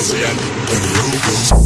The